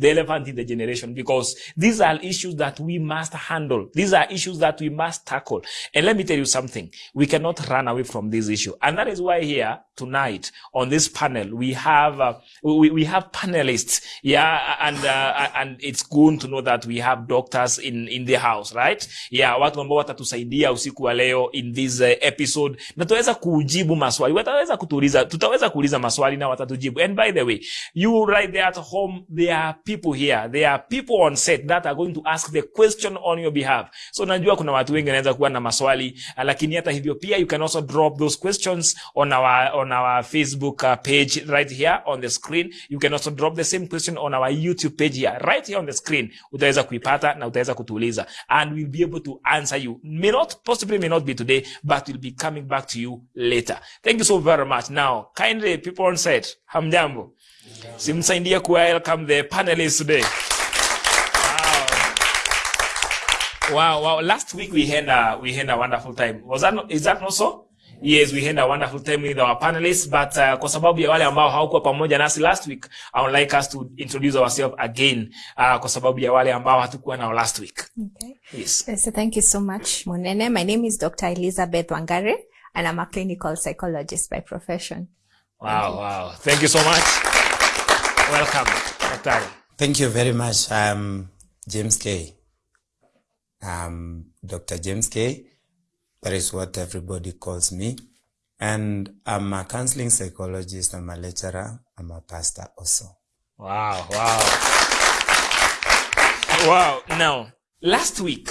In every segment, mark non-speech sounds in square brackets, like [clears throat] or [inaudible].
the elephant in the generation because these are issues that we must handle. These are issues that we must tackle. And let me tell you something. We cannot run away from this issue. And that is why here tonight on this panel, we have, uh, we, we have panelists. Yeah. And, uh, and it's good to know that we have doctors in, in the house, right? Yeah. Watu ambao watatusaidia usiku wa leo in this uh, episode. Na tutaweza kujibu maswali. Wataweza kutuuliza, tutaweza kuuliza maswali na watatujibu. And by the way, you right there at home, there are people here. There are people on set that are going to ask the question on your behalf. So najua kuna watu wengi wanaweza kuwa na maswali, uh, lakini hata hivyo pia you can also drop those questions on our on our Facebook uh, page right here on the screen. You can also drop the same question on our YouTube page here right here on the screen. Utaweza kuipata na utaweza kutuuliza and we'll be able to answer you. May not possibly may not be today, but we'll be coming back to you later. Thank you so very much. Now, kindly people on set, hamjambo. Simsaidie ku welcome the panelists today. Wow. Wow, wow. Last week we had a we had a wonderful time. Was that not, is that not so? Yes, we had a wonderful time with our panelists, but uh, kwa sababu ya wale ambao hawakuwa pamoja nasi last week, I would like us to introduce ourselves again uh, kwa sababu ya wale ambao hatukuwa nao last week. Okay. Yes. Uh, So thank you so much, Monene. My name is Dr. Elizabeth Wangare, and I'm a clinical psychologist by profession. Wow, wow. Thank you so much. Welcome, Daktari. Thank you very much. I'm James K. Um, I'm Dr. James K. That is what everybody calls me. And I'm a counseling psychologist. I'm a lecturer. I'm a pastor also. Wow, wow. Wow. Now, last week,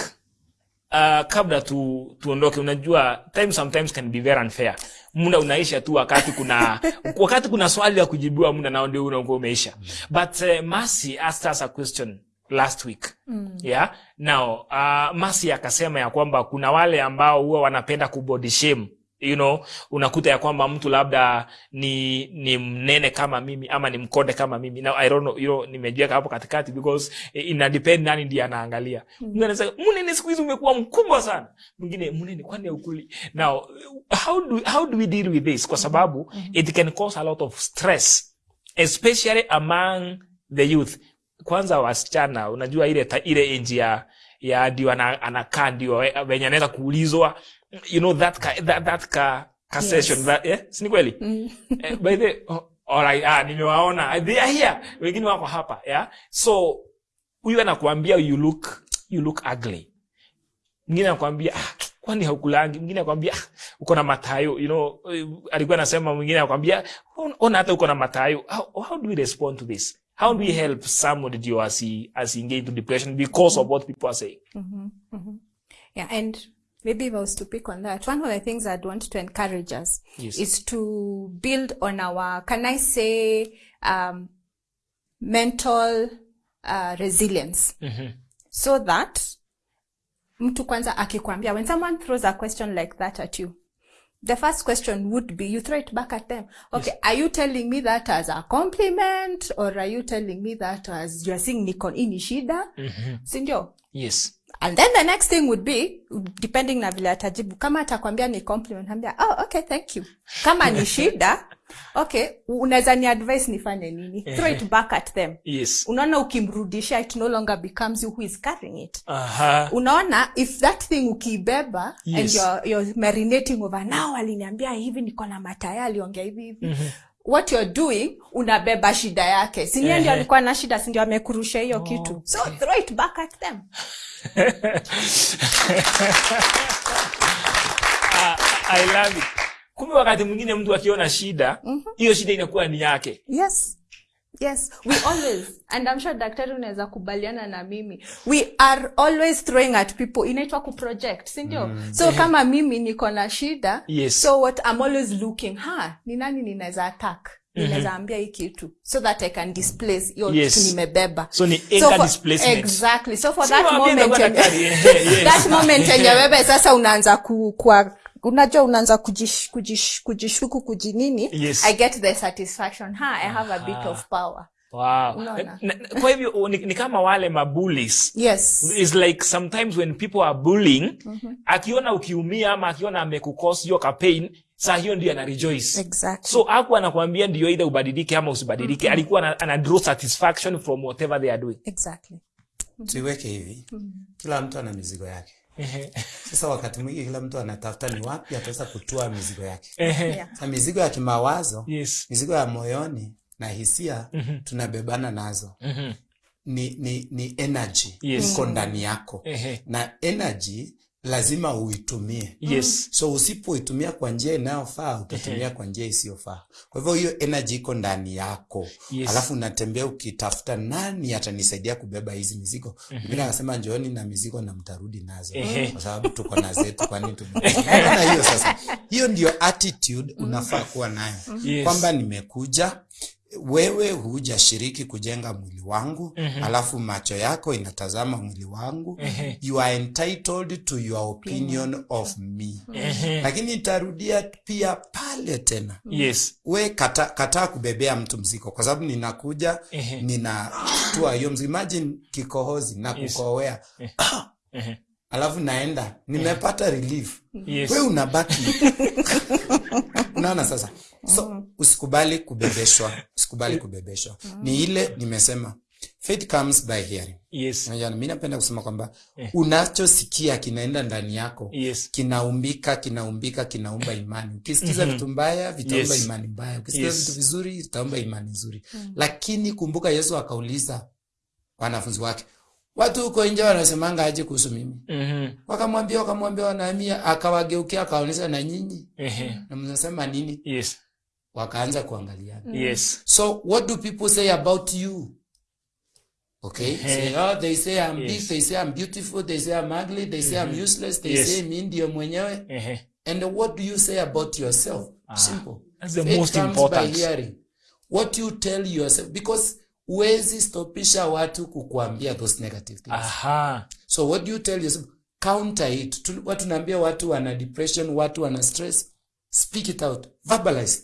uh, kabla tu, tuondoke, unajua time sometimes can be very unfair. Muda unaisha tu wakati kuna [laughs] wakati kuna swali la kujibiwa muda nao ndio unakuwa umeisha. But uh, Mercy asked us a question last week. mm. Yeah. Now, uh, Mercy akasema ya kwamba kuna wale ambao huwa wanapenda kubody shame you know unakuta ya kwamba mtu labda ni ni mnene kama mimi ama ni mkonde kama mimi. Now i don't know you know nimejiweka hapo katikati because eh, ina depend nani ndiye anaangalia. Mwingine anasema mnene siku hizi umekuwa mkubwa sana? Mwingine mnene kwani ukuli? Now how do how do we deal with this? Kwa sababu it can cause a lot of stress especially among the youth. Kwanza wasichana unajua ile ta, ile enji ya ya ndio ana- anakaa ndio eh, venye anaweza kuulizwa you know that ka, that, that ka, ka Yes. session that, eh? si ni kweli? [laughs] Eh, by the oh, alright ah, nimewaona. They are here. Wengine wako hapa yeah? So huyu anakuambia you look you look ugly. Mwingine anakuambia ah, kwani haukulangi? Mwingine anakuambia ah, uko na matayo you know eh, alikuwa anasema mwingine anakuambia ona hata uko na matayo. How, how do we respond to this? How do we help somebody ndio asi as engage into depression because of what people are saying? Mm -hmm, mm -hmm. Yeah, and maybe if I was to pick on that, one of the things I'd want to encourage us Yes. is to build on our, can I say, um, mental uh, resilience, mm -hmm. so that mtu kwanza akikwambia, when someone throws a question like that at you, the first question would be you throw it back at them. Okay, yes. are you telling me that as a compliment or are you telling me that as you're seeing niko ini shida? Sindio? yes and then the next thing would be depending na vile atajibu kama atakwambia ni compliment ambia oh, okay thank you. Kama ni [laughs] shida okay unaweza ni advice nifanye nini? Throw it back at them. Yes. Unaona ukimrudisha it no longer becomes you who is carrying it. Aha. Unaona if that thing ukiibeba and Yes. you're, you're marinating over now aliniambia hivi niko na mataya aliongea hivi hivi what you're doing unabeba shida yake. Sinie ndio alikuwa na shida sindio amekurusha hiyo kitu. so throw it back at them. [laughs] I love it. Kumbe wakati mwingine mtu akiona shida, hiyo shida inakuwa ni yake. yes yes we always. [laughs] And i'm sure daktari unaweza kubaliana na mimi. We are always throwing at people inaitwa kuproject sindio mm. so kama mimi niko na shida Yes. so what i'm always looking ha ni nani ninaweza attack? Ninaweza ambia hii kitu so that i can displace hiyo Yes. kitu nimebeba. So ni anger for- displacement. exactly. So for Si that moment [laughs] [laughs] that moment yenye wewe sasa unaanza ku, kwa unajua unaanza kujish, kujish, kujishuku kujinini Yes. i get the satisfaction. Ha i have a bit of power. Wow. Na- Kwa hivyo ni, ni kama wale mabulis. yes. It's like sometimes when people are bullying, akiona ukiumia ama akiona amekukos hiyo ka pain, saa hiyo ndio ana rejoice. Exactly. so aku anakuambia ndio either ubadilike ama usibadilike. Alikuwa ana, ana draw satisfaction from whatever they are doing. Exactly. tuiweke hivi. Kila mtu ana mizigo yake sasa wakati mwingi kila mtu anatafuta ni wapi ataweza kutua mizigo yake Yeah. sa mizigo ya kimawazo yes mizigo ya moyoni na hisia mm -hmm. tunabebana nazo mm -hmm. ni, ni, ni energy Yes. iko ndani yako Ehe. na energy lazima uitumie. Yes. So usipoitumia kwa njia inayofaa utatumia kwa njia isiyofaa. Kwa hivyo hiyo energy iko ndani yako. Yes. alafu unatembea ukitafuta nani atanisaidia kubeba hizi mizigo? Mwingine anasema njooni na mizigo na mtarudi nazo. Kwa sababu tuko na zetu kwani tuna hiyo sasa. Hiyo ndio attitude unafaa kuwa nayo. Yes. kwamba nimekuja wewe hujashiriki kujenga mwili wangu mm -hmm. alafu macho yako inatazama mwili wangu mm -hmm. you are entitled to your opinion mm -hmm. of me mm -hmm. lakini itarudia pia pale tena yes we kata, kataa kubebea mtu mziko kwa sababu ninakuja mm -hmm. ninatua hiyo mzigo imagine kikohozi na Yes. kukohoea Ehe. [clears throat] alafu naenda. Nimepata relief. Yes. We unabaki. [laughs] Unaona sasa. So usikubali kubebeshwa. Usikubali kubebeshwa. Ni ile nimesema. Faith comes by hearing. Yes. Mi napenda kusema kwamba yeah. unachosikia kinaenda ndani yako. Yes. Kinaumbika kinaumbika kinaumba imani. Ukisikiza vitu mbaya vitaumba Yes. imani mbaya. Ukisikiza Yes. vitu vizuri vitaumba imani nzuri. Mm. -hmm. lakini kumbuka yesu akauliza wanafunzi wake watu huko nje wanasemanga aje kuhusu mimi. Mm-hmm. wakamwambia wakamwambia wanahamia akawageukia akaonyesha na nyinyi. Ehe. na mnasema nini? Yes. Wakaanza kuangaliana. Yes. So what do people say about you? Okay? Say, oh, they say I'm big they say I'm beautiful they say I'm ugly they say I'm useless they Yes. say mi ndio mwenyewe. Ehe. and what do you say about yourself? Simple. That's the Faith most important. by hearing. What you tell yourself because huwezi stopisha watu kukuambia those negative things. Aha. So what do you tell yourself? Counter it. Watu naambia watu wana depression watu wana stress. Speak it out. Verbalize.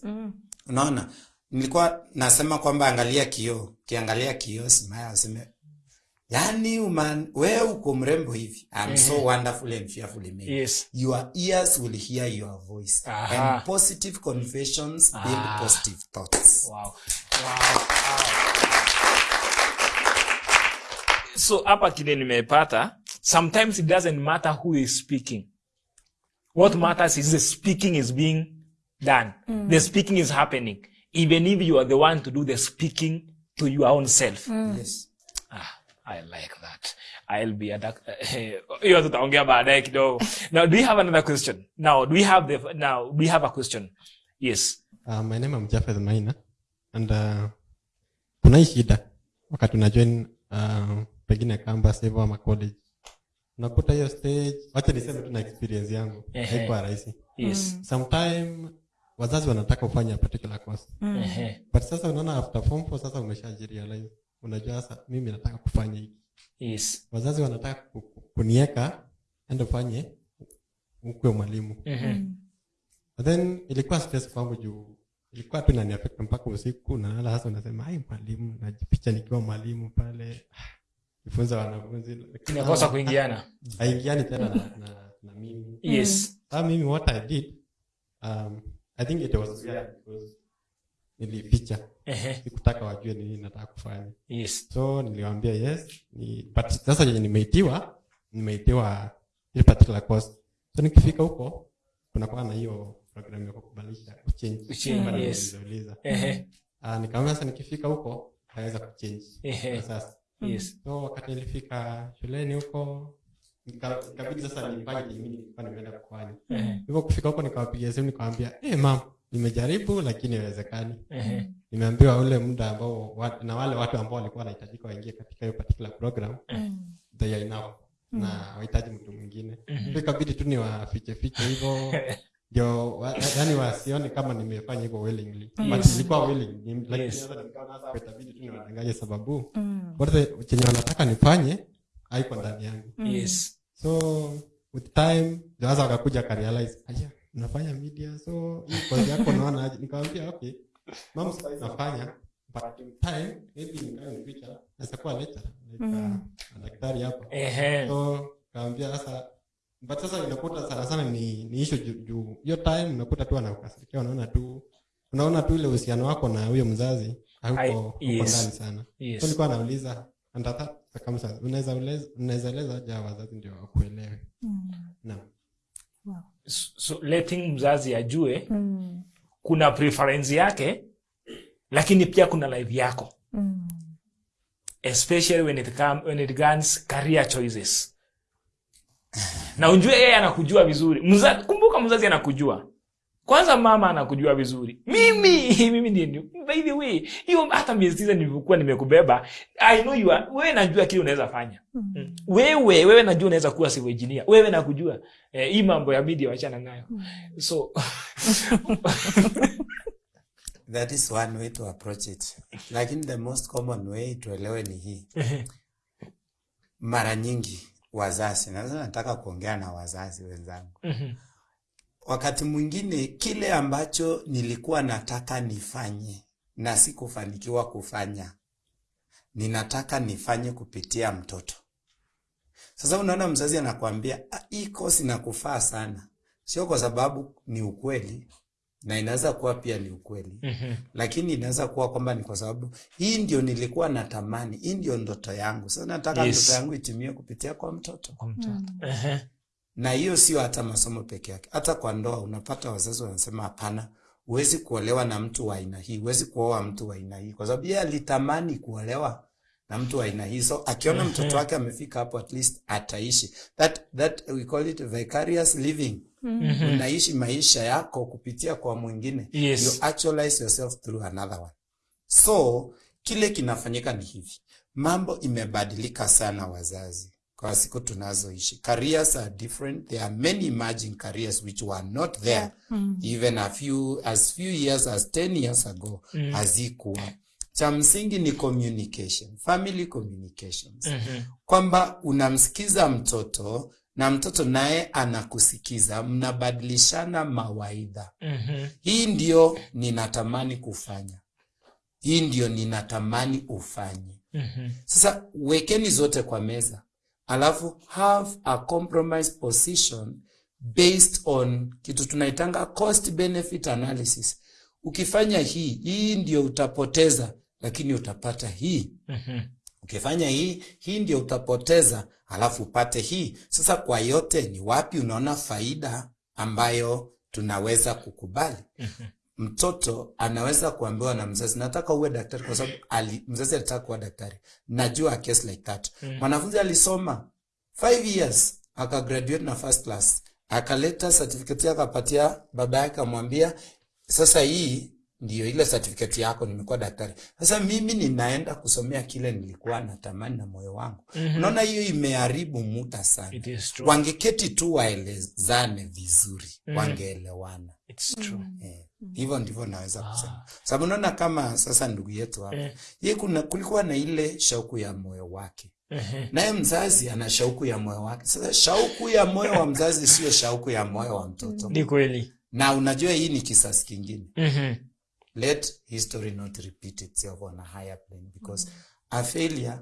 Unaona? Nilikuwa nasema kwamba angalia kioo. Kiangalia kioo simaya aseme yani uman we uko mrembo hivi. I'm so wonderful and fearfully made yes. Your ears will hear your voice. Aha. and positive confessions build Ah. positive thoughts. Wow. wow. Wow so hapa kile nimepata sometimes it doesn't matter who is speaking what matters is the speaking is being done mm. the speaking is happening even if you are the one to do the speaking to your own self mm. yes Ah, I like that. I'll be [laughs] hiyo tutaongea baadaye kidogo. Now, do you have another question? Now, do we have the now do we have a question? Yes. Uh, my name is Jafeth Maina and uh, kuna hii shida wakati una join uh, pengine campus hivyo ama college. Unakuta hiyo stage wacha niseme tu na experience yangu. Haikuwa rahisi. Yes. sometime wazazi wanataka ufanye a particular course. Ehe. but sasa unaona after form four sasa umeshajirealize unajua sasa mimi nataka kufanya hiki. Yes. wazazi wanataka ku- ku- kunieka ende ufanye ukwe mwalimu. Mhm. But then ilikuwa stress kwangu juu. Ilikuwa tu inaniaffect mpaka usiku nalala sasa unasema ai mwalimu najipicha nikiwa mwalimu pale nifunza wanafunzi lakini Inakosa kuingiana. haingiani tena na, na, na mimi Yes. ah mimi what i did um, i think it was yeah, because nilificha sikutaka wajue ni nini nataka kufanya Yes. so niliwaambia yes ni, but sasa yenye nimeitiwa nimeitiwa ile particular course so nikifika huko kunakuwa na hiyo program ya kukubalisha. Ehe. Ah, nikamwambia sasa nikifika huko naweza kuchange Ehe. Sasa Yes. so wakati nilifika shuleni huko ikabidi sasa nifanye mimi nilikuwa nimeenda Ehe. hivyo kufika huko nikawapigia simu nikawambia hey, mam nimejaribu lakini haiwezekani. Nimeambiwa ule muda ambao na wale watu ambao walikuwa wanahitajika waingie katika hiyo particular program they are enough. Na wahitaji mtu mwingine. Ikabidi tu ni wafichefiche hivyo [laughs] ndio wa- yani wasione kama nimefanya hivyo willingly. But nilikuwa willing. Ni- lakini Yes. nikaona sasa itabidi tu niwadanganye sababu. Wote chenye wanataka nifanye haiko ndani yangu. Yes. so with time ndio sasa wakakuja karealize aya unafanya media so hii kazi yako naona aje? Nikamwambia okay mama sasa nafanya but in time maybe in the future naweza kuwa lecturer like uh, daktari hapo Ehe. so kaambia sasa but sasa unakuta sana sana ni, ni issue juu ju, hiyo time unakuta tu anakukasirikia unaona tu unaona tu ile uhusiano wako na huyo mzazi hauko yes. ndani sana Yes. so nilikuwa nauliza under that circumstance unaweza unaweza eleza hawa wazazi ndio wakuelewe mm. naam so letting mzazi ajue mm. kuna preference yake lakini pia kuna life yako mm. especially when it, come, when it comes career choices [laughs] na ujue yeye anakujua vizuri. Mza, kumbuka mzazi anakujua. Kwanza mama anakujua vizuri. Mimi [laughs] mimi ndiye ndio by the way hiyo hata miezi tisa nilivyokuwa nimekubeba i know you are, wewe najua kile unaweza fanya. Mm. wewe wewe najua unaweza kuwa civil engineer. Wewe nakujua eh, hii mambo ya media wachana nayo. So [laughs] that is one way to approach it. Lakini the most common way tuelewe ni hii. Mara nyingi wazazi. Na sasa nataka kuongea na wazazi wenzangu. Mm-hmm. wakati mwingine kile ambacho nilikuwa nataka nifanye na sikufanikiwa kufanya ninataka nifanye kupitia mtoto. Sasa unaona mzazi anakuambia "Ah, hii kosi nakufaa sana. Sio kwa sababu ni ukweli na inaweza kuwa pia ni ukweli mm -hmm. lakini inaweza kuwa kwamba ni kwa sababu hii ndio nilikuwa natamani hii ndio ndoto yangu sasa nataka Yes. ndoto yangu itimie kupitia kwa mtoto Kwa mtoto. Ehe. na hiyo sio hata masomo peke yake hata kwa ndoa unapata wazazi wanasema hapana huwezi kuolewa na mtu wa aina hii huwezi kuoa mtu wa aina hii kwa sababu yeye alitamani kuolewa na mtu wa aina hii so akiona mm -hmm. mtoto wake amefika hapo at least ataishi that, that we call it vicarious living unaishi maisha yako kupitia kwa mwingine Yes. you actualize yourself through another one so kile kinafanyika ni hivi mambo imebadilika sana wazazi kwa siku tunazoishi careers are different there are many emerging careers which were not there yeah. mm. -hmm. even a few as few years as 10 years ago mm. hazikuwa cha msingi ni communication family communications Mm -hmm. kwamba unamsikiza mtoto na mtoto naye anakusikiza mnabadilishana mawaidha mm -hmm. hii ndio ninatamani kufanya hii ndio ninatamani ufanye mm -hmm. sasa wekeni zote kwa meza alafu have a compromise position based on kitu tunaitanga cost benefit analysis ukifanya hii hii ndio utapoteza lakini utapata hii Mhm. Ukifanya hii hii ndio utapoteza alafu upate hii. Sasa kwa yote ni wapi unaona faida ambayo tunaweza kukubali? [laughs] Mtoto anaweza kuambiwa na mzazi nataka uwe daktari kwa sababu ali, mzazi alitaka kuwa daktari. Najua a case like that. Mwanafunzi alisoma five years akagraduate na first class akaleta certificate yake akapatia baba yake amwambia sasa hii ndiyo ile certificate yako nimekuwa daktari. Sasa mimi ninaenda kusomea kile nilikuwa natamani na moyo wangu. Mm -hmm. unaona hiyo imeharibu muda sana. Wangeketi tu waelezane vizuri wangeelewana. It's true. Eh, hivyo ndivyo naweza kusema. Sababu unaona kama sasa ndugu yetu hapa eh, ye kuna kulikuwa na ile shauku ya moyo wake. Naye mzazi ana shauku ya moyo wake. Sasa shauku ya moyo wa mzazi sio shauku ya moyo wa mtoto. Ni kweli. Na unajua hii ni kisasi kingine. Mhm. Let history not repeat itself on a higher plane because mm -hmm. a failure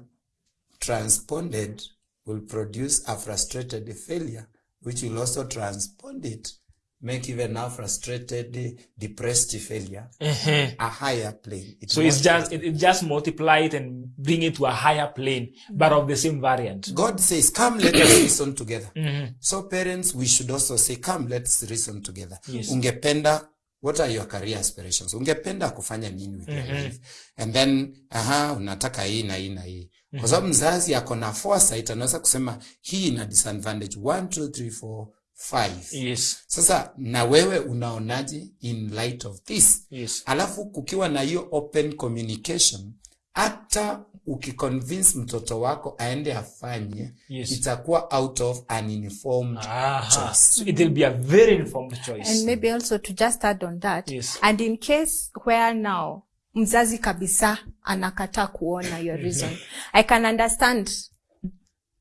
transponded will produce a frustrated failure which will also transpond it make even now frustrated depressed failure uh -huh. a higher plane It so it's just it, it just multiply it and bring it to a higher plane but of the same variant God says, Come, let us [coughs] reason together. mm -hmm. So, parents, we should also say, Come, let's reason together. Yes. Ungependa, what are your career aspirations? Ungependa kufanya nini with your life? And then, aha, unataka hii na hii na hii. Kwa sababu mzazi ako na foresight, anaweza kusema hii ina disadvantage 1, 2, 3, 4, 5. yes Sasa, na wewe unaonaje in light of this? yes alafu kukiwa na hiyo open communication hata ukiconvince mtoto wako aende afanye Yes. itakuwa out of an informed Aha. choice So it will be a very informed choice and maybe also to just add on that Yes. and in case where now mzazi kabisa anakataa kuona your reason i can understand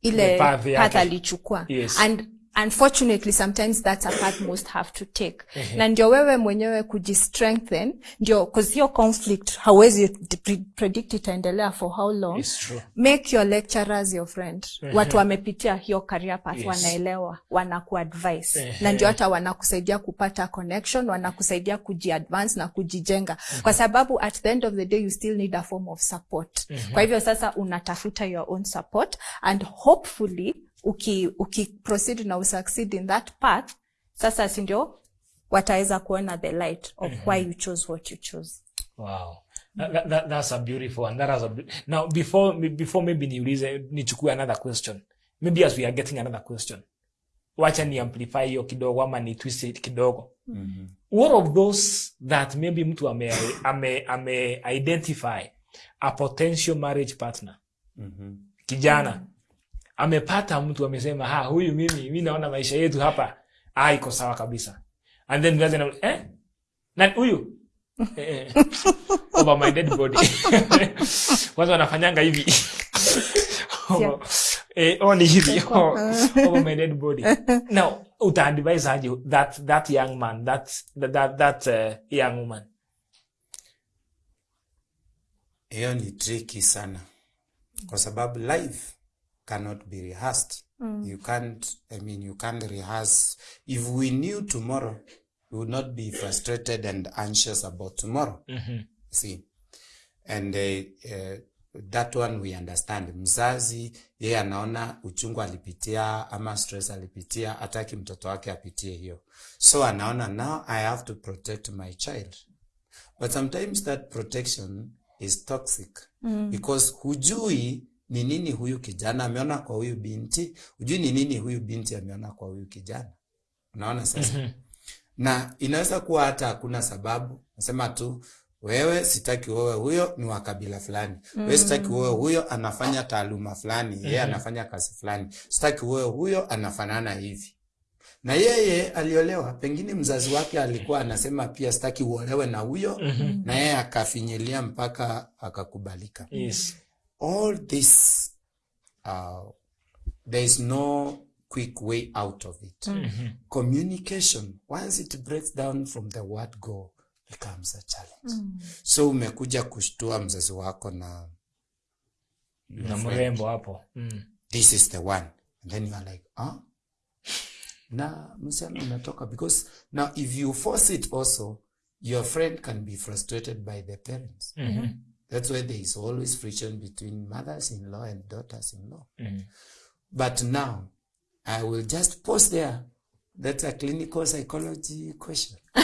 ile path alichukua Yes. and unfortunately sometimes that's a path most have to take. Na ndio wewe mwenyewe kujistrengthen ndio cause hiyo conflict hauwezi pre- predict itaendelea for how long. Make your lecturers your friend. Watu wamepitia hiyo career path Yes. wanaelewa wanakuadvise. Na ndio hata wanakusaidia kupata connection wanakusaidia kujiadvance na kujijenga. Kwa sababu at the end of the day you still need a form of support. Kwa hivyo sasa unatafuta your own support and hopefully uki, uki proceed na usucceed in that path sasa si ndio wataweza kuona the light of why you chose what you chose Wow. That, that, that's a beautiful one. That has a be- now before before maybe niulize nichukue another question. Maybe as we are getting another question. Wacha ni amplify hiyo kidogo ama ni twist it kidogo. What of those that maybe mtu ame ame ame identify a potential marriage partner. Kijana amepata mtu amesema ha huyu mimi mi naona maisha yetu hapa. Ah iko sawa kabisa. And then na eh? Na huyu? [laughs] Eh, [laughs] over my dead body. [laughs] Kwanza wanafanyanga hivi. Eh, oh, ni hivi oh, over my dead body. Now utaadvise aje that that young man that that that, that uh, young woman? Hiyo ni tricky sana. Kwa sababu life cannot be rehearsed. Mm. you can't i mean you can't rehearse. If we knew tomorrow we would not be frustrated and anxious about tomorrow. Mm -hmm. see? And uh, uh, that one we understand. Mzazi yeye anaona uchungu alipitia ama stress alipitia ataki mtoto wake apitie hiyo. So anaona now i have to protect my child. But sometimes that protection is toxic mm. because hujui ni nini huyu kijana ameona kwa huyu binti? Hujui ni nini huyu binti ameona kwa huyu kijana. Unaona sasa? Mm-hmm. na inaweza kuwa hata hakuna sababu. Nasema tu wewe sitaki wewe huyo ni wa kabila fulani. Mm. wewe sitaki wewe huyo anafanya taaluma fulani. Yeye mm. anafanya kazi fulani. Sitaki wewe huyo anafanana hivi. Na yeye aliolewa pengine mzazi wake alikuwa anasema pia sitaki uolewe na huyo mm-hmm. na yeye akafinyilia mpaka akakubalika. Yes all this uh, there is no quick way out of it. Mm -hmm. communication once it breaks down from the word go becomes a challenge. Mm. so umekuja kushtua mzazi wako na na mrembo hapo. Mm. this is the one. And then you are like ah na msichana unatoka because now if you force it also your friend can be frustrated by the parents that's why there is always friction between mothers-in-law and daughters-in-law. Mm. but now i will just pause there that's a clinical psychology question. [laughs]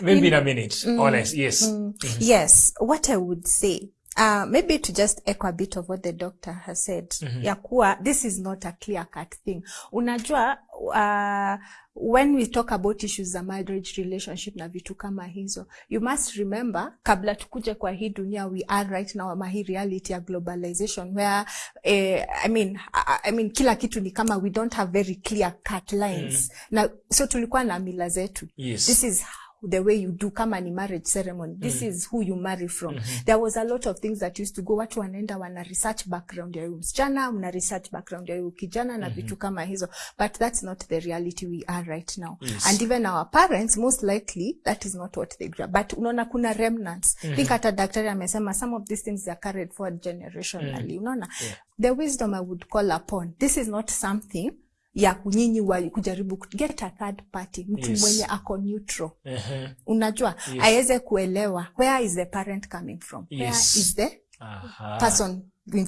Maybe in in a minute. Mm, honest, yes. Mm, yes. What i would say uh, maybe to just echo a bit of what the doctor has said Mm ya kuwa this is not a clear cut thing unajua uh, when we talk about issues za marriage relationship na vitu kama hizo you must remember kabla tukuje kwa hii dunia we are right now ama hii reality ya globalization where eh, I, mean, I, I mean kila kitu ni kama we don't have very clear cut lines mm. na so tulikuwa na mila zetu Yes. this is the way you do kama ni marriage ceremony this is who you marry from mm -hmm. there was a lot of things that used to go watu wanaenda wana research background ya huyu msichana una research background ya huyu kijana na vitu kama hizo but that's not the reality we are right now Yes. and even our parents most likely that is not what they grew but unaona kuna remnants mm -hmm. think hata daktari amesema some of these things are carried forward generationally mm -hmm. unaona yeah. the wisdom i would call upon this is not something ya nyinyi kujaribu ku- get a third party mtu Yes. mwenye ako neutral uh-huh. unajua Yes. aweze kuelewa where is the parent coming from where Yes. is the Aha. person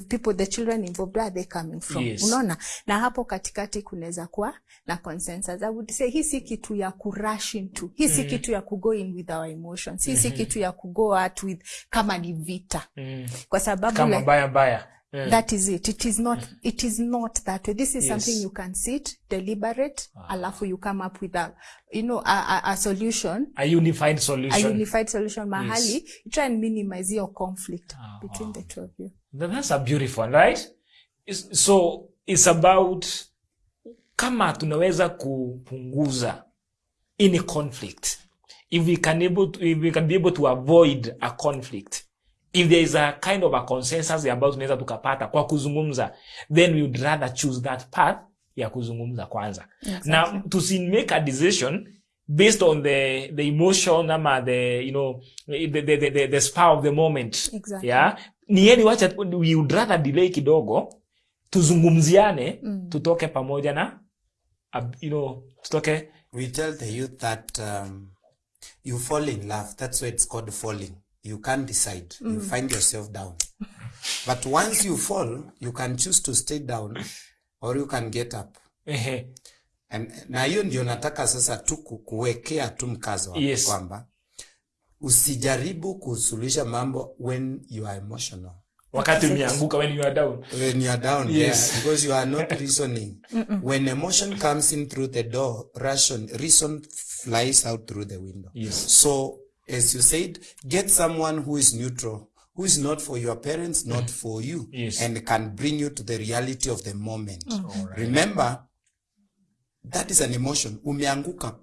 people the children involved where are they coming from Yes. unaona na hapo katikati kunaweza kuwa na consensus i would say hii si kitu ya kurush into hii si kitu ya kugo in with our emotions hii si kitu ya kugo out with kama ni vita Mm. kwa sababu kama like, baya mbaya Mm. that is it it is not it is not that way this is Yes. something you can sit deliberate ah. alafu you come up with a you know a, a, a solution a unified solution. a unified solution mahali you try and minimize your conflict ah, between wow. the two of you Then that's a beautiful one, right? It's, so it's about kama tunaweza kupunguza any conflict if we can able to, if we can be able to avoid a conflict if there is a kind of a consensus ambayo tunaweza tukapata kwa kuzungumza then we would rather choose that path ya kuzungumza kwanza Exactly. na tusi make a decision based on the the emotion ama the you know the the the, the, the spur of the moment Exactly. yeah ni yeni wacha we would rather delay kidogo tuzungumziane Mm. tutoke pamoja na uh, you know tutoke We tell the youth that um, you fall in love. That's why it's called falling. You can't decide. mm. You find yourself down. But once you fall, you can choose to stay down or you can get up. And, na hiyo ndio nataka sasa tu kuwekea tu mkazo Yes. kwamba usijaribu kusuluhisha mambo when you are emotional. wakati umeanguka when you are down when you are down Yes. yeah, because you are not reasoning. when emotion comes in through the door, ration, reason flies out through the window. Yes. So, as you said, get someone who is neutral, who is not for your parents, not mm. for you, Yes. and can bring you to the reality of the moment. Mm. Right. Remember, that is an emotion. Umeanguka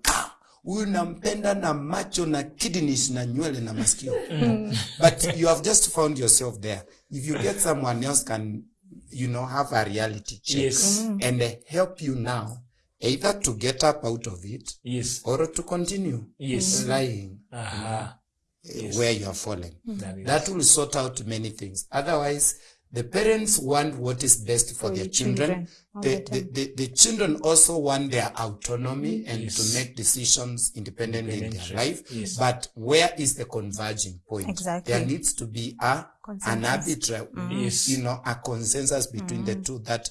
huyu nampenda na macho na kidneys na nywele na masikio [laughs] but you have just found yourself there if you get someone else can you know have a reality check Yes. and uh, help you now either to get up out of it yes or to continue Yes. lying Aha. Yes. where you are falling That that will sort out many things otherwise the parents want what is best for, their children, children The, the the, the, children also want their autonomy and Yes. to make decisions independently in their life Yes. but where is the converging point Exactly. there needs to be a an Consensus. arbitrary Yes. you know a consensus between the two that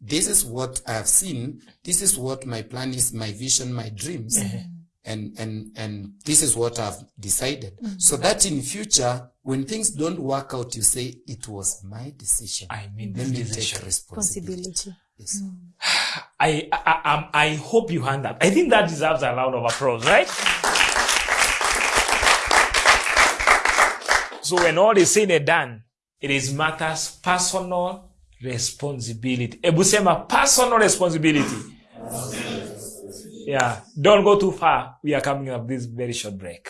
this is what i have seen. This is what my plan is my vision my dreams. And and and this is what i've decided. So that in future when things don't work out you say it was my decision. I mean let me decision. take responsibility. Yes. I, I, I, um, I hope you hand that. I think that deserves a round of applause, right? So when all is said and done, it is matters personal responsibility. Ebu sema personal responsibility. Yeah. Don't go too far. We are coming up this very short break.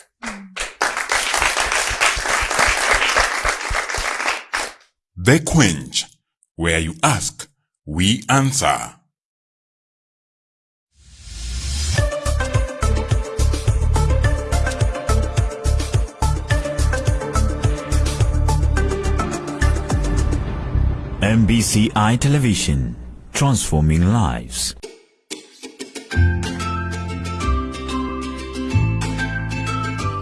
The Quench, where you ask, we answer. MBCI Television, transforming lives.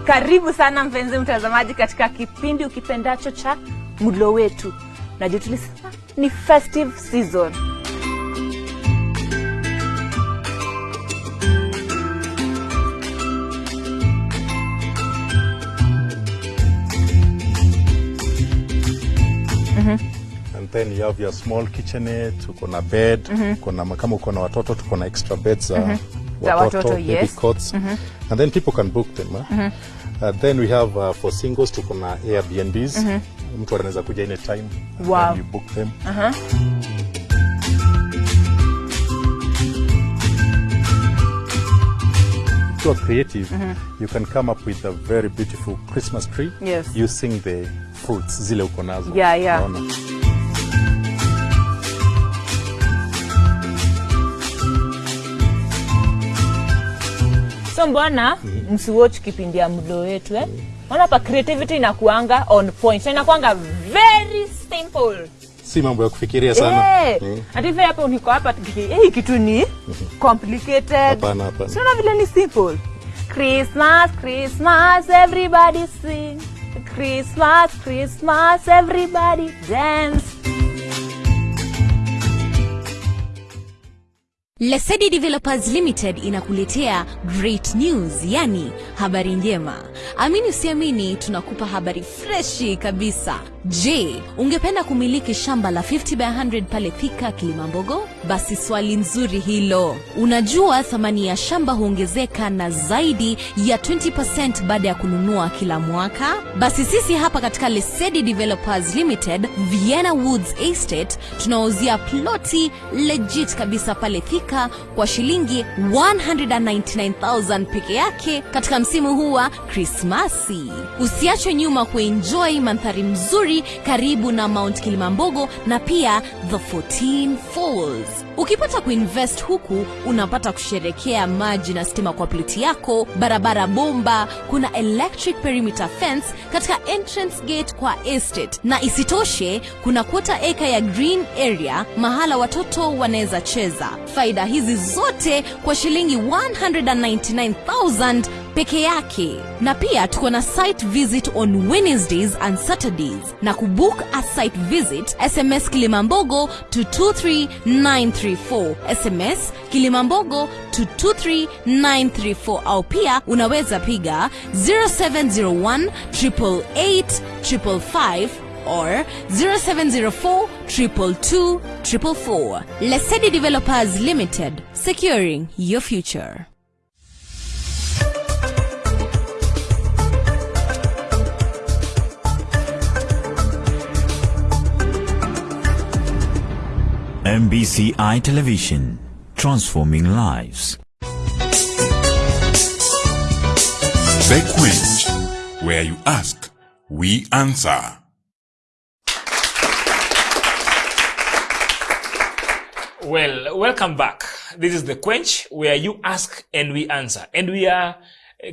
Karibu sana mpenzi mtazamaji katika kipindi ukipendacho cha mlo wetu. Najua tulisema ni festive season. Then you have your small kitchenette uko na bed mm -hmm. kuna kama uko na watoto tuko na extra beds za Za watoto, baby yes. cots and then people can book them eh? uh, then we have uh, for singles tuko na airbnbs mtu anaweza kuja any time Wow. then you book them If you are creative, you can come up with a very beautiful Christmas tree Yes. using the fruits zile uko nazo. Yeah, yeah. Unaona? So mbona msiwatch kipindi ya mlo wetu eh? Maana pa creativity inakuanga on point. Na inakuanga very simple. Si mambo ya kufikiria sana. Eh, Mm. hata hapa niko hapa hey, hii kitu ni complicated. Hapana, hapana. Siona vile ni simple. Christmas, Christmas, everybody sing. Christmas, Christmas, everybody dance. Lesedi Developers Limited inakuletea great news, yani habari njema. Amini usiamini, tunakupa habari freshi kabisa. Je, ungependa kumiliki shamba la 50 by 100 pale Thika Kilimambogo? basi swali nzuri hilo. Unajua thamani ya shamba huongezeka na zaidi ya 20 baada ya kununua kila mwaka? Basi sisi hapa katika lesedi developers limited vienna woods estate tunauzia ploti legit kabisa pale thika kwa shilingi 199000 peke yake katika msimu huu wa krismasi. Usiachwe nyuma kuenjoy mandhari mzuri karibu na mount kilimambogo na pia the 14 falls ukipata kuinvest huku unapata kusherekea maji na stima kwa ploti yako barabara bomba kuna electric perimeter fence katika entrance gate kwa estate. Na isitoshe kuna kuota eka ya green area mahala watoto wanaweza cheza. Faida hizi zote kwa shilingi 199000 peke yake. Na pia tuko na site visit on wednesdays and saturdays. Na kubook a site visit sms kilimambogo to 23934 sms kilimambogo to 23934 au pia unaweza piga 0701 888 555 or 0704 222 444. Lesedi Developers Limited, securing your future. MBCI Television, transforming lives. Bequench, where you ask, we answer. Well, welcome back. This is the Quench where you ask and we answer. And we are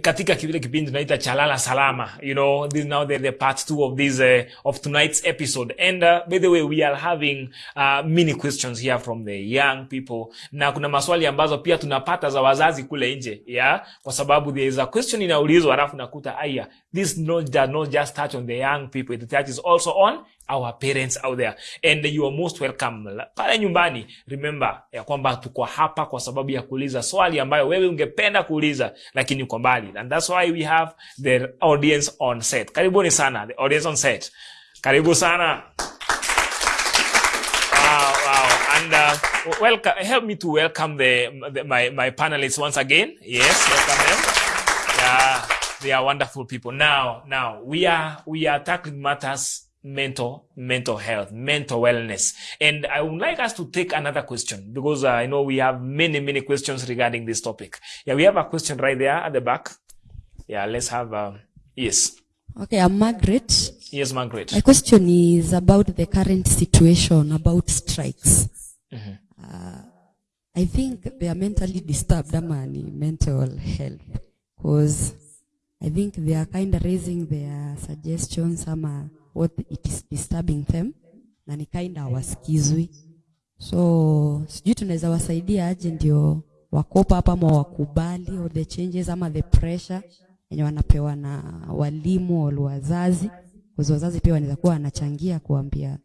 katika kile kipindi tunaita chalala salama you know this now the, the part two of this uh, of tonight's episode. And uh, by the way we are having uh, many questions here from the young people. Na kuna maswali ambazo pia tunapata za wazazi kule nje yeah kwa sababu there is a question inaulizwa alafu nakuta aya this not, not just touch on the young people it touches also on our parents out there and you are most welcome pale nyumbani remember ya kwamba tuko hapa kwa sababu ya kuuliza swali ambayo wewe ungependa kuuliza lakini uko mbali and that's why we have the audience on set karibuni sana the audience on set karibu sana wow, wow. And uh, welcome, help me to welcome the, the my, my panelists once again. Yes, welcome them. Yeah, they are wonderful people. Now, now we are we are tackling matters mental mental health mental wellness and i would like us to take another question because uh, i know we have many many questions regarding this topic yeah we have a question right there at the back yeah let's have uh, yes Okay, I'm Margaret. yes margaret My question is about the current situation about strikes. mm-hmm. Uh, I think they are mentally disturbed, ama ni mental health, because I think they are kind of raising their suggestions, ama what it is disturbing them, na ni kind of wasikizwi. So sijui tunaweza wasaidia aje ndio wakopa hapa ama wakubali all the changes ama the pressure yenye wanapewa na walimu au wazazi. Kwa wazazi pia wanaweza kuwa wanachangia kuambia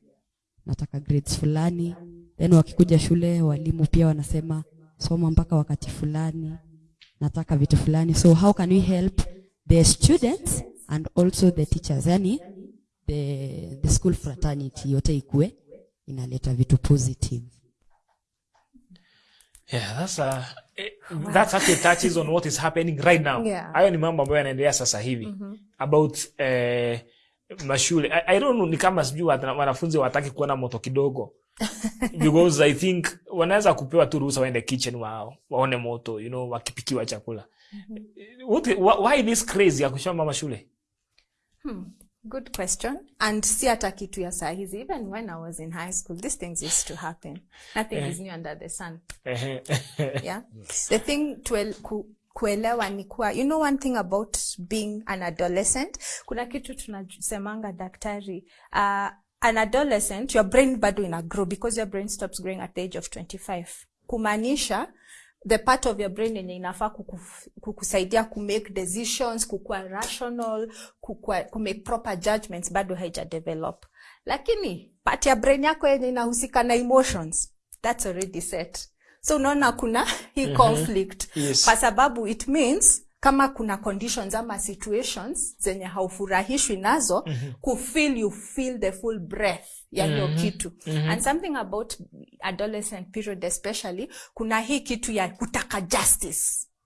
nataka grades fulani. Then wakikuja shule walimu pia wanasema soma mpaka wakati fulani. Nataka vitu fulani. So how can we help the students and also the teachers? Yani the, the school fraternity yote ikue inaleta vitu positive Yeah, that's a, eh, that's actually touches on what is happening right now. Yeah. Hayo ni mambo ambayo yanaendelea sasa hivi about uh, mashule. I, I don't know ni kama sijui wana- wanafunzi wataki kuona moto kidogo [laughs] because I think wanaweza kupewa tu ruhusa waende kitchen wao waone moto you know wakipikiwa chakula. What, wh- why this crazy ya kuchoma mashule? Good question. And si hata kitu ya saa hizi even when i was in high school these things used to happen. Nothing is new under the sun. Ehe. [laughs] yeah. The thing to ku, kuelewa ni kuwa you know one thing about being an adolescent? Kuna kitu tunasemanga daktari uh, an adolescent your brain bado ina grow because your brain stops growing at the age of 25 kumaanisha the part of your brain yenye inafaa kuku- kukusaidia kumake decisions kukuwa rational kukua, kumake proper judgments bado haija develop lakini part ya brain yako yenye inahusika na emotions that's already set. So unaona kuna hii conflict. Yes. kwa sababu it means kama kuna conditions ama situations zenye haufurahishwi nazo mm -hmm. kufeel you feel the full breath ya hiyo mm -hmm. kitu mm -hmm. and something about adolescent period especially kuna hii kitu ya kutaka justice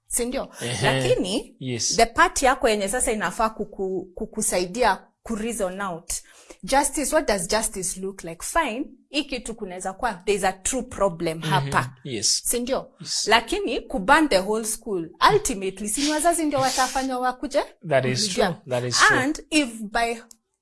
sindio lakini Yes. the part yako yenye sasa inafaa kuku, kukusaidia kureason out justice what does justice look like fine hii kitu kunaweza kuwa there is a true problem hapa Mhm. Yes. sindio lakini kuban the whole school ultimately sini wazazi ndio watafanywa wakuje That is true. That is true. and if by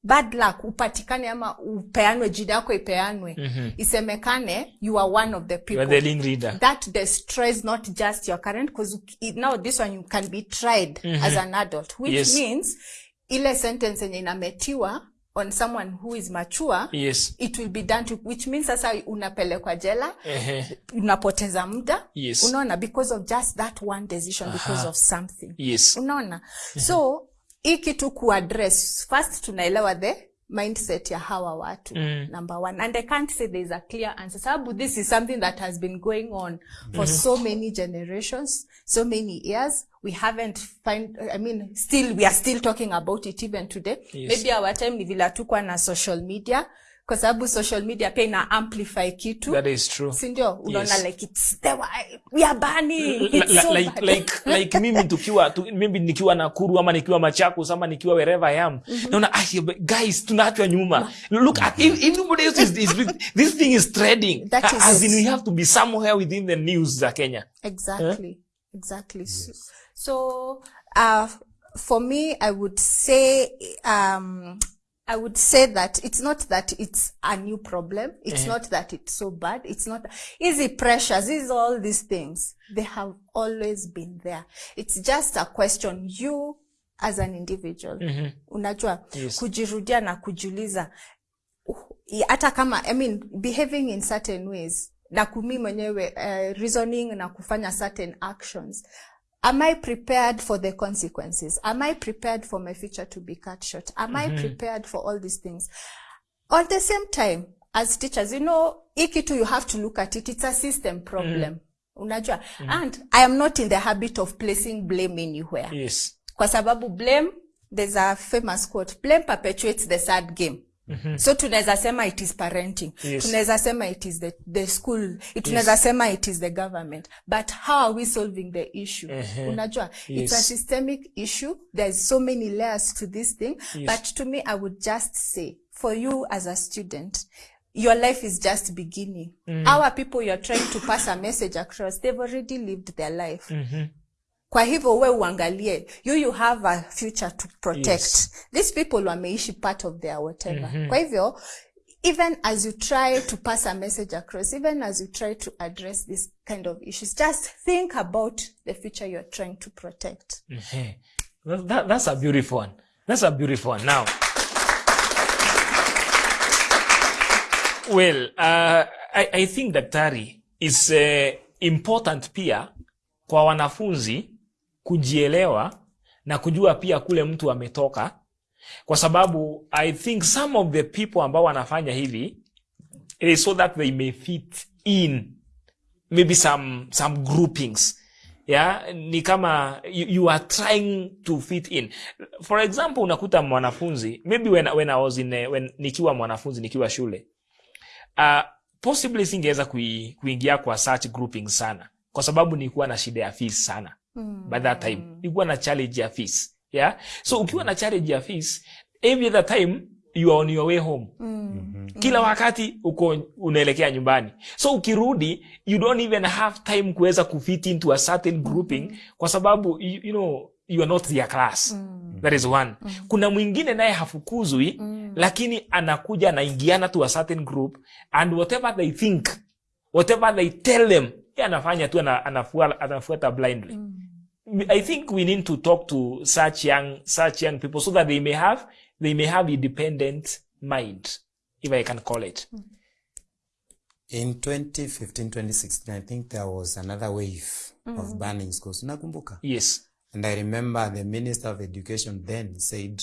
bad luck upatikane ama upeanwe jida yako ipeanwe mm -hmm. isemekane you are one of the people You are the link that destroys not just your current because now this one you can be tried mm -hmm. as an adult which Yes. means ile sentence yenye inametiwa on someone who is mature Yes. it will be done to which means sasa unapelekwa jela uh-huh. unapoteza muda Yes. unaona because of just that one decision because of something Yes. unaona uh-huh. so hii kitu kuaddress first tunaelewa the mindset ya hawa watu Mm. number one and i can't say there is a clear answer sababu this is something that has been going on for mm. so many generations so many years we haven't find i mean still we are still talking about it even today Yes. maybe our time ni vile tukwa na social media kwa sababu social media pia ina amplify kitu. That is true. sindio unaona Yes. like it's the we are burning Li- it's so like, bad. like, like [laughs] mimi tukiwa tu, mimi nikiwa Nakuru ama nikiwa Machakos ama nikiwa wherever I am mm -hmm. naona ah, guys tunaachwa nyuma. Look at if, everybody else is, is this thing is trending. That is as in we have to be somewhere within the news za Kenya. Exactly. Huh? exactly. So, so uh, for me i would say um I would say that it's not that it's a new problem. It's yeah. not that it's so bad. It's not easy pressures. Is all these things. They have always been there. It's just a question you as an individual. Mm-hmm. Unajua Yes. kujirudia na kujiuliza i- hata kama I mean, behaving in certain ways na kumi mwenyewe uh, reasoning na kufanya certain actions am i prepared for the consequences am i prepared for my future to be cut short am mm -hmm. i Mhm. prepared for all these things at the same time as teachers you know hii kitu you have to look at it it's a system problem mm. unajua mm. and i am not in the habit of placing blame anywhere yes kwa sababu blame there's a famous quote blame perpetuates the sad game Mhm. so tunaweza sema it is parenting Yes. tunaweza sema it is the, the school tunaweza sema it is the government but how are we solving the issue uh -huh. unajua yes. it's a systemic issue there's so many layers to this thing Yes. but to me i would just say for you as a student your life is just beginning Mm. our people you're trying to pass a message across they've already lived their life Mhm. Kwa hivyo we uangalie you you have a future to protect Yes. these people wameishi part of their whatever mm -hmm. kwa hivyo even as you try to pass a message across even as you try to address this kind of issues just think about the future you're trying to protect Ehe. That, that, that's a beautiful one. That's a beautiful one. Now, well, uh, I, I think daktari is uh, important pia kwa wanafunzi kujielewa na kujua pia kule mtu ametoka, kwa sababu I think some of the people ambao wanafanya hivi it is so that they may fit in maybe some some groupings. Yeah ni kama you, you are trying to fit in. For example unakuta mwanafunzi maybe when, when I was in when nikiwa mwanafunzi nikiwa shule uh, possibly singeweza kui, kuingia kwa such grouping sana. Kwa sababu nilikuwa na shida ya fees sana Mm. by that time nilikuwa na challenge ya fees yeah so ukiwa na challenge ya fees every other time you are on your way home Mm. kila wakati uko unaelekea nyumbani so ukirudi you don't even have time kuweza kufit into a certain grouping mm. kwa sababu you, you know you are not their class mm. that is one Mm. kuna mwingine naye hafukuzwi lakini anakuja anaingiana to a certain group and whatever they think whatever they tell them yeye anafanya tu anafuata blindly anafuata blindly I think we need to talk to such young such young people so that they may have they may have independent mind, if I can call it. In 2015, 2016, I think there was another wave of burning banning schools. Nakumbuka? Yes. And I remember the Minister of Education then said,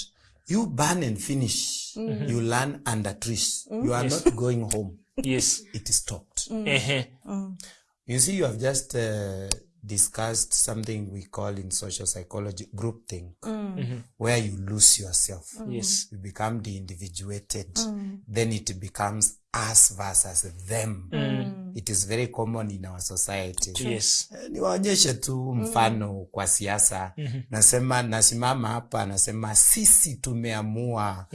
you burn and finish. Mhm. You learn under trees. Mm. You are Yes. not going home. Yes. It stopped. Mm. Ehe. You see, you have just uh, discussed something we call in social psychology groupthink, where you lose yourself. Yes. You become de-individuated. mm. Then it becomes us versus them. It is very common in our society. Yes. Eh, niwaonyeshe tu mfano kwa siasa. Nasema nasimama hapa nasema sisi tumeamua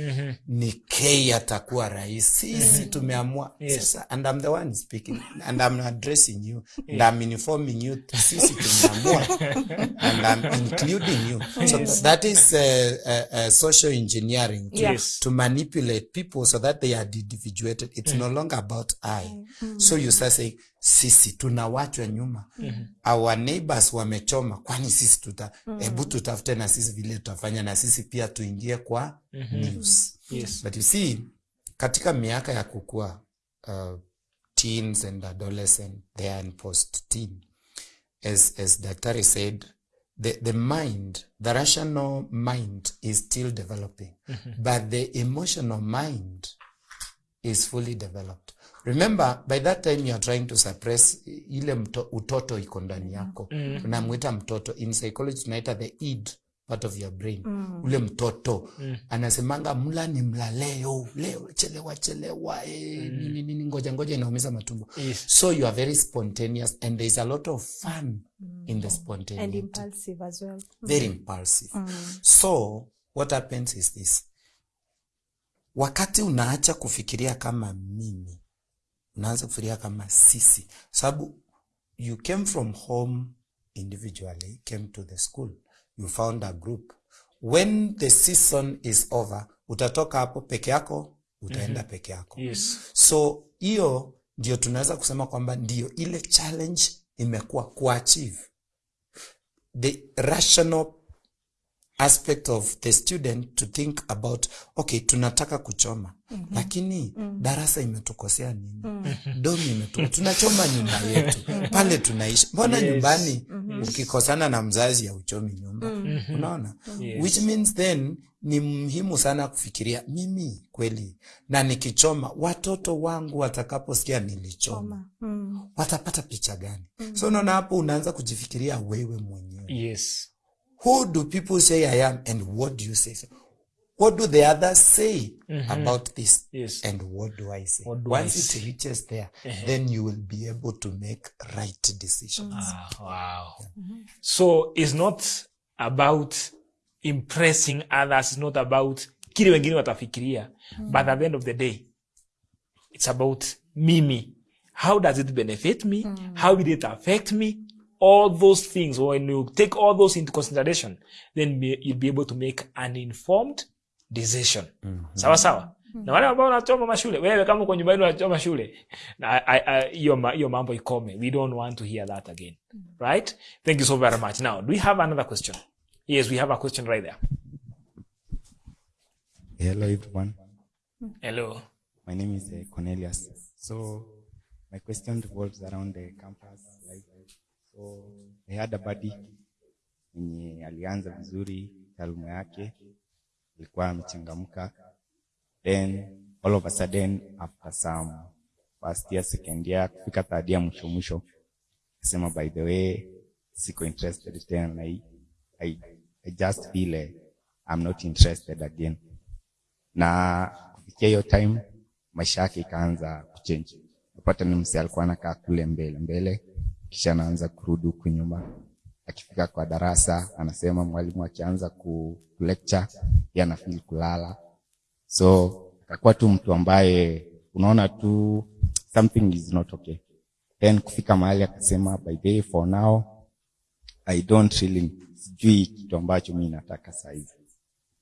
ni k atakuwa rais. Sisi tumeamua. Yes. sasa and I'm the one speaking and I'm addressing you. [laughs] And I'm informing you sisi tumeamua. [laughs] And I'm including you. So that is uh, uh, uh, social engineering to, Yes. to manipulate people so that they are individuated. It's no longer about I. So you start saying sisi tunawachwa nyuma mm -hmm. our neighbors wamechoma kwani sisi tuta mm-hmm. ebu tutafute na sisi vile tutafanya na sisi pia tuingie kwa mm -hmm. news Yes. but you see katika miaka ya kukua uh, teens and adolescent there and post teen as, as daktari said the, the mind the rational mind is still developing mm -hmm. but the emotional mind is fully developed remember by that time you are trying to suppress ile mto, utoto iko ndani yako. Unamwita mtoto. In psychology tunaita the id part of your brain. Mm. ule mtoto. Mm. anasemanga mla ni mla leo. Leo chelewa chelewa eh, nini nini ngoja ngoja inaumiza matumbo. Yes. so you are very spontaneous and there is a lot of fun mm. in the and impulsive as well. Very impulsive. So what happens is this. Wakati unaacha kufikiria kama mimi unaanza kufikiria kama sisi sababu you came from home individually came to the school you found a group when the season is over utatoka hapo peke yako utaenda mm -hmm. peke yako Yes. so hiyo ndio tunaweza kusema kwamba ndio ile challenge imekuwa kuachieve the rational aspect of the student to think about okay tunataka kuchoma mm-hmm. lakini mm-hmm. darasa imetukosea nini mm-hmm. [laughs] domi imetu tunachoma nyumba yetu [laughs] pale tunaishi mbona Yes. nyumbani mm-hmm. ukikosana na mzazi ya uchomi nyumba mm-hmm. unaona Yes. which means then ni muhimu sana kufikiria mimi kweli na nikichoma watoto wangu watakaposikia nilichoma mm. watapata picha gani mm. so unaona hapo unaanza kujifikiria wewe mwenyewe Yes. Who do people say I am and what do you say? So, what do the others say mm-hmm. about this? Yes. And what do I say? Do I Once say? it reaches there, then you will be able to make right decisions. Ah, wow. yeah. mm-hmm. So it's not about impressing others, it's not about kile wengine watafikiria. But at the end of the day, it's about mimi. How does it benefit me? mm-hmm. How will it affect me? All those things, or when you take all those into consideration, then you'll be able to make an informed decision. Mm -hmm. Sawa sawa. Na wale ambao wanachoma mashule, wewe kama uko nyumbani unachoma shule, na I- I- hiyo hiyo mambo ikome. We don't want to hear that again. Right? Thank you so very much. Now, do we have another question? Yes, we have a question right there. Hello, everyone. Hello. My name is uh, Cornelius. So, my question revolves around the campus. So, I had a buddy mwenye alianza vizuri taaluma yake, alikuwa amechangamka, then all of a sudden after some first year, second year, kufika third year mwisho mwisho, akasema by the way, siko interested tena na hii. I, I just feel uh, I'm not interested again na kufikia hiyo time maisha yake ikaanza kuchange. Napata ni mse alikuwa anakaa kule mbele mbele, kisha anaanza kurudi huku nyuma. Akifika kwa darasa anasema mwalimu akianza ku lecture yeye anafeel kulala, so akakuwa tu mtu ambaye unaona tu something is not okay. Then kufika mahali akasema by the way, for now I don't really sijui kitu ambacho mi nataka saizi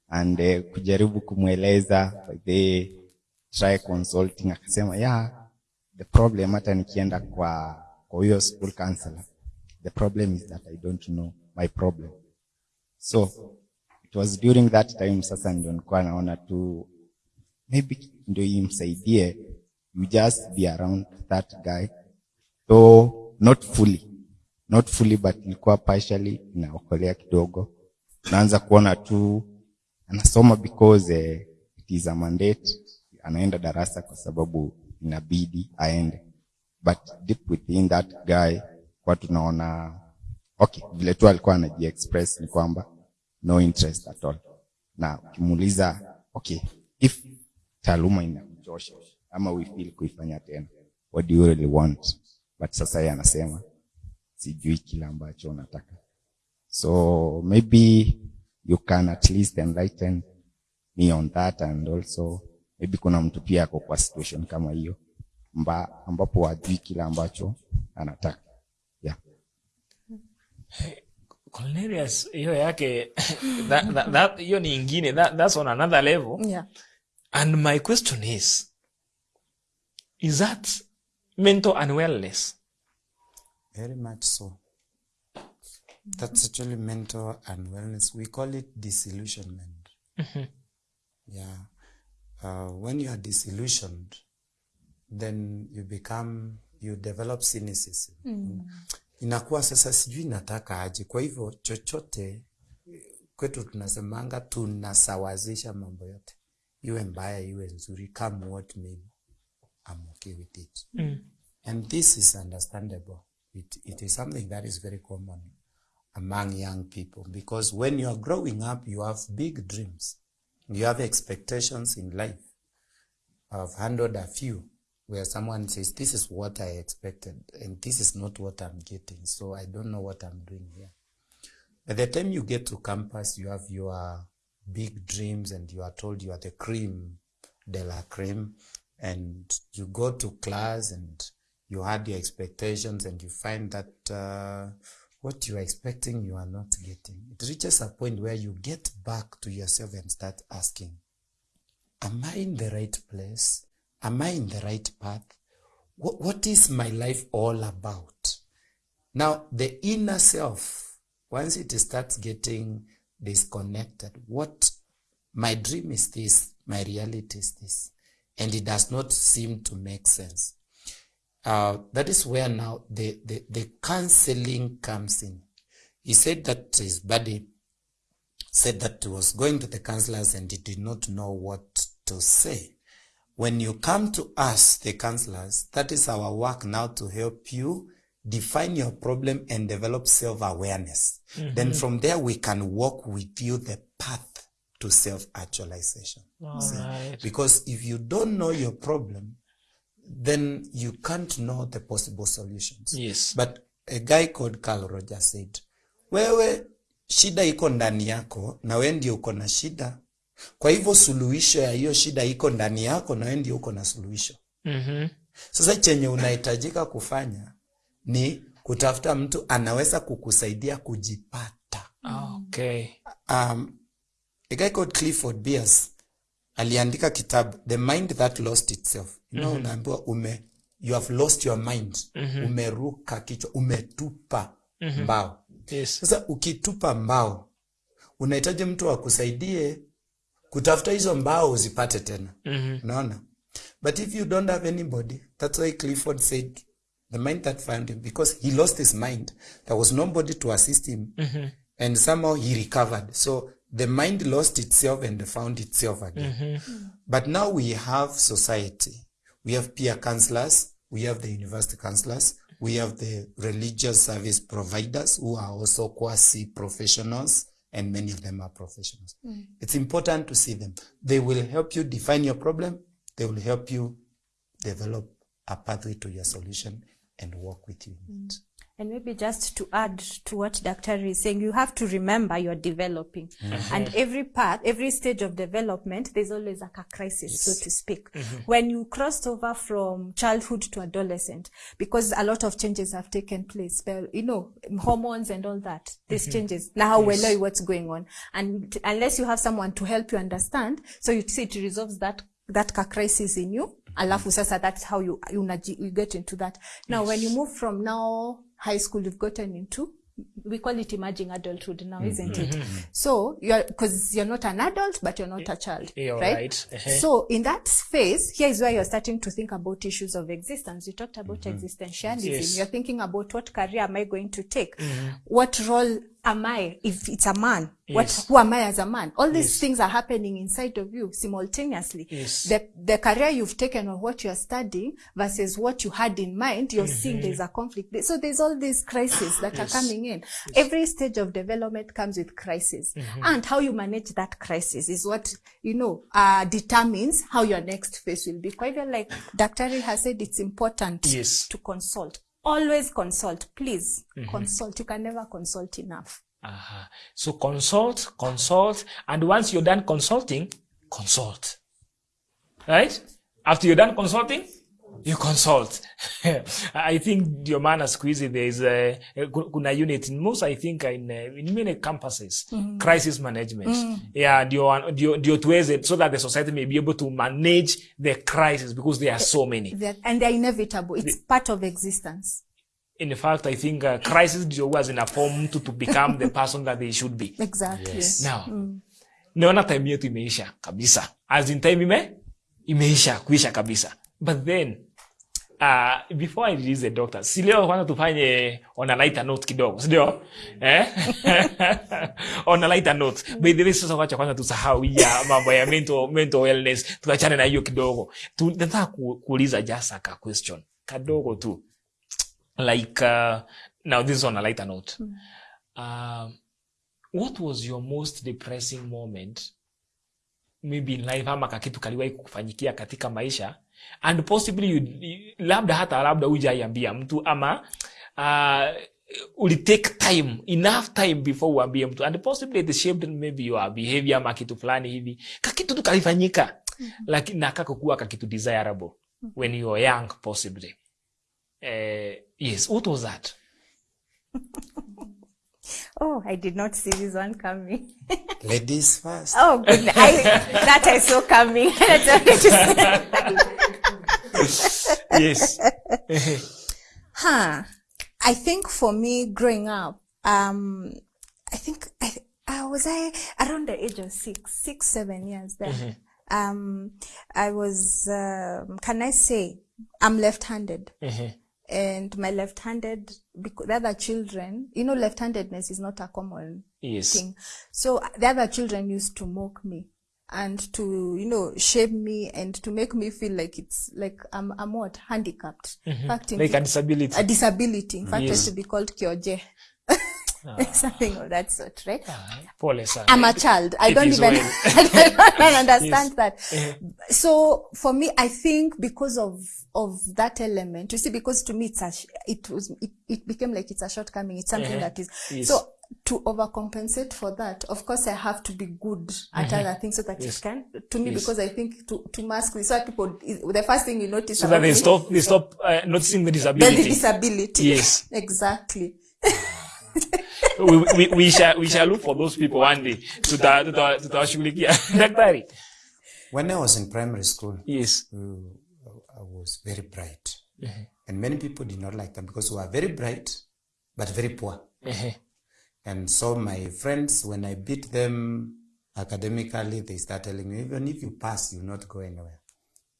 and uh, kujaribu kumweleza by the try consulting akasema yeah the problem hata nikienda kwa kwa huyo school counselor the problem is that i don't know my problem. So it was during that time sasa ndio nilikuwa naona tu maybe ndio imsaidie you just be around that guy. Though not fully not fully but ilikuwa partially inaokolea kidogo. Naanza kuona tu anasoma because eh, it is a mandate anaenda darasa kwa sababu inabidi aende but deep within that guy kwa tunaona okay vile tu alikuwa anajiexpress ni kwamba no interest at all. Na ukimuuliza okay if taaluma inakuchosha ama feel kuifanya tena what do you really want? But sasa yeye anasema sijui kile ambacho unataka. So maybe you can at least enlighten me on that and also maybe kuna mtu pia ako kwa situation kama hiyo mba, ambapo hajui kile ambacho anataka yeah. Cornelius hiyo yake that, that, that, hiyo ni ingine that, that's on another level Yeah. and my question is is that mental unwellness Very much so. That's actually mental unwellness. We call it disillusionment. mm -hmm. Yeah. Uh, when you are disillusioned, then you become, you develop cynicism. Mm. Inakuwa sasa sijui nataka aje. Kwa hivyo chochote kwetu tunasemanga tunasawazisha mambo yote, iwe mbaya iwe nzuri, come what may, I'm okay with it. Mm. And this is understandable. It, it is something that is very common among young people because when you are growing up, you have big dreams. You have expectations in life. I've handled a few where someone says, This is what I expected, and this is not what I'm getting. So I don't know what I'm doing here. By the time you get to campus, you have your big dreams, and you are told you are the cream de la cream and you go to class and you had your expectations, and you find that uh, what you are expecting you are not getting. It reaches a point where you get back to yourself and start asking, Am I in the right place? Am I in the right path? What, what is my life all about? Now, the inner self, once it starts getting disconnected, what my dream is this, my reality is this, and it does not seem to make sense. Uh, that is where now the, the, the counseling comes in. He said that his buddy said that he was going to the counselors and he did not know what to say. When you come to us, the counselors, that is our work now to help you define your problem and develop self-awareness. Mm -hmm. Then from there, we can walk with you the path to self-actualization. Right. Because if you don't know your problem, then you can't know the possible solutions. Yes. But a guy called Carl Rogers said, wewe shida iko ndani yako na wewe ndio uko na shida. Kwa hivyo suluhisho ya hiyo shida iko ndani yako na wewe ndio uko na suluhisho. mm -hmm. Sasa chenye unahitajika kufanya ni kutafuta mtu anaweza kukusaidia kujipata. okay Um, a guy called Clifford Beers aliandika kitabu The Mind That Lost Itself. You know, unaambiwa ume you have lost your mind. Mm -hmm. Umeruka kichwa, umetupa mm -hmm. mbao. yes Sasa ukitupa mbao, unahitaji mtu akusaidie kutafuta hizo mbao uzipate tena. naona But if you don't have anybody, that's why Clifford said the mind that found him because he lost his mind. There was nobody to assist him. And somehow he recovered. So the mind lost itself and found itself again. But now we have society. We have peer counselors. We have the university counselors. We have the religious service providers who are also quasi professionals, and many of them are professionals. Mm. It's important to see them. They will help you define your problem. They will help you develop a pathway to your solution and work with you. it. And maybe just to add to what Dr. is saying, you have to remember you're developing. Mm-hmm. And every part, every stage of development, there's always like a crisis, so to speak. Mm-hmm. When you crossed over from childhood to adolescent, because a lot of changes have taken place, well, you know, hormones and all that, these mm-hmm. changes. Now we know what's going on. And unless you have someone to help you understand, so you see it resolves that that crisis in you alafu mm. sasa that's how you, you, you get into that now when you move from now high school you've gotten into we call it emerging adulthood now isn't it so you're because you're not an adult but you're not a child You're right, right. Uh-huh. so in that phase here is where you're starting to think about issues of existence you talked about mm -hmm. existentialism Yes. you're thinking about what career am i going to take mm -hmm. what role am I? If it's a man, Yes. what who am I as a man? All these Yes. things are happening inside of you simultaneously. Yes. The the career you've taken or what you're studying versus what you had in mind, you're mm -hmm. seeing there's a conflict. So there's all these crises that Yes. are coming in. Every stage of development comes with crisis. -hmm. And how you manage that crisis is what, you know, uh, determines how your next phase will be. Quite like Dr. has said, it's important Yes. to consult. Always consult. Please Mhm. consult. You can never consult enough. Uh-huh. So consult, consult, and once you're done consulting, consult. Right? After you're done consulting, you consult. [laughs] I think ndio maana siku hizi there is a, kuna unit in most I think in, in many campuses mm -hmm. crisis management. Mm. -hmm. Yeah, ndio ndio ndio tuweze so that the society may be able to manage the crisis because there are so many. They're- and they're inevitable. It's the, part of existence. In fact, I think uh, crisis ndio huwa a form mtu to become the person that they should be. Exactly. Yes. Now, Mm. naona time yetu imeisha kabisa as in time ime imeisha kuisha kabisa but then uh, before i release the doctor si leo kwanza tufanye on a lighter note kidogo sindio eh? [laughs] on a lighter note. By the way sasa wacha kwanza tusahau ya mambo ya mental, mental wellness. Tuachane na hiyo kidogo. Tunataka ku, kuuliza jasa a question. Kadogo tu. Like uh, now this is on a lighter note um, what was your most depressing moment maybe in life ama kakitu kaliwahi kukufanyikia katika maisha. And possibly you, labda hata labda hujaiambia mtu ama uh, ulitake time enough time before uambie mtu. And possibly it shaped maybe your behavior ama kitu fulani hivi. Kakitu tu kalifanyika. Lakini nakakokuwa kakitu desirable when you are young possibly. Uh, yes what was that [laughs] Oh, I did not see this one coming. Ladies first. Oh, goodness. I, that I saw coming. [laughs] That's what I just- yes [laughs] huh. I think for me growing up, um, I think I, I was I around the age of six, six, seven years there. Mhm. Um, I was, um, can I say, I'm left-handed. Mhm. And my left-handed, because the other children, you know, left-handedness is not a common Yes. thing. So the other children used to mock me and to, you know, shame me and to make me feel like it's like I'm, I'm what? Handicapped. mm-hmm. fact, Like a disability. A disability. In fact, Yes. it should be called Kyoje. [laughs] Something of that sort, right? pole sana I'm a child. I It don't even well. [laughs] I don't [laughs] understand Yes. that. Eh. So for me, I think because of of that element, you see, because to me it's a it was it, it became like it's a shortcoming. It's something Eh. that is Yes. so to overcompensate for that. Of course, I have to be good at Mhm. other things so that Yes. it can to me Yes. because I think to to mask this, so that people the first thing you notice so that they stop they stop uh, noticing the disability the disability disability. yes exactly. We, we, we shall we shall look for those people one day tuta tuta tutawashughulikia [laughs] daktari When I was in primary school, yes, uh, I was very bright, Mhm. and many people did not like them because we were very bright but very poor. Mhm. And so my friends, when I beat them academically, they start telling me, even if you pass, you not go anywhere.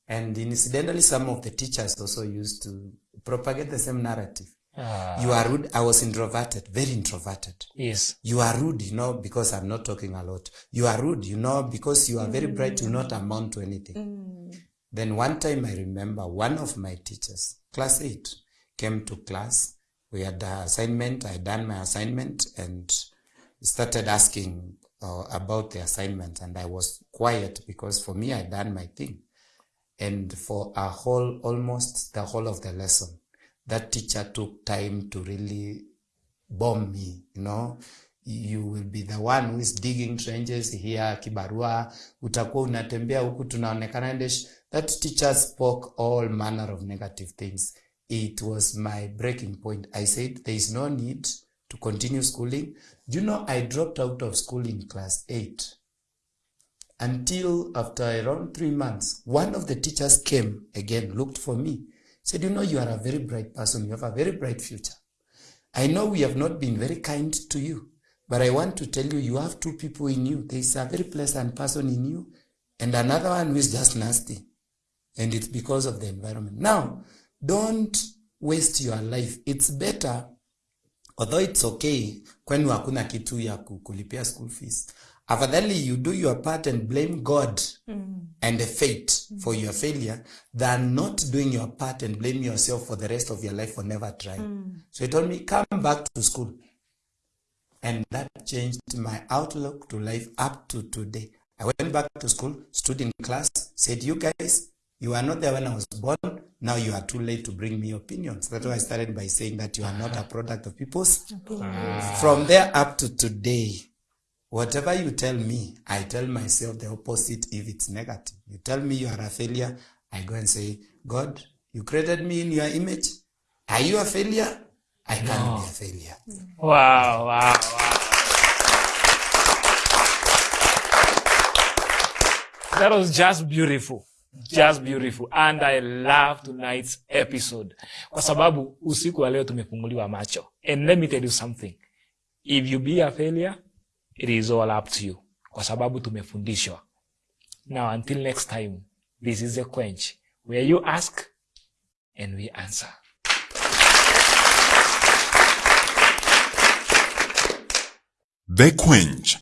And incidentally, some of the teachers also used to propagate the same narrative. Ah. You are rude. I was introverted, very introverted. yes You are rude, you know, because I'm not talking a lot. You are rude, you know, because you are very bright, you not amount to anything. Then one time I remember one of my teachers, class eight, came to class. We had the assignment. I done my assignment and started asking uh, about the assignment. And I was quiet because for me, I done my thing. And for a whole, almost the whole of the lesson, that teacher took time to really bomb me, you know. You will be the one who is digging trenches here, kibarua, utakuwa unatembea huku tunaonekana. That teacher spoke all manner of negative things. It was my breaking point. I said, there is no need to continue schooling. You know, I dropped out of school in class 8 until after around three months, one of the teachers came again, looked for me, said, You know, you are a very bright person, you have a very bright future. I know we have not been very kind to you, but I want to tell you, you have two people in you. There is a very pleasant person in you, and another one who is just nasty. And it's because of the environment. Now, don't waste your life. It's better although it's okay kwenu hakuna kitu ya ku- kulipia school fees afadhali you do your part and blame god and the fate for your failure than not doing your part and blame yourself for the rest of your life for never trying so he told me come back to school and that changed my outlook to life up to today. I went back to school, stood in class, said, You guys, you are not there when I was born. Now you are too late to bring me opinions. That's why I started by saying that you are not a product of people's. From there up to today, whatever you tell me, I tell myself the opposite if it's negative. You tell me you are a failure, I go and say, God, you created me in your image. Are you a failure? I can't no. be a failure. Wow, wow, wow. That was just beautiful. Just beautiful. And I love tonight's episode. Kwa sababu usiku wa leo tumefunguliwa macho. And let me tell you something. If you be a failure, it is all up to you. Kwa sababu tumefundishwa. Now until next time, this is a quench where you ask and we answer. The Quench.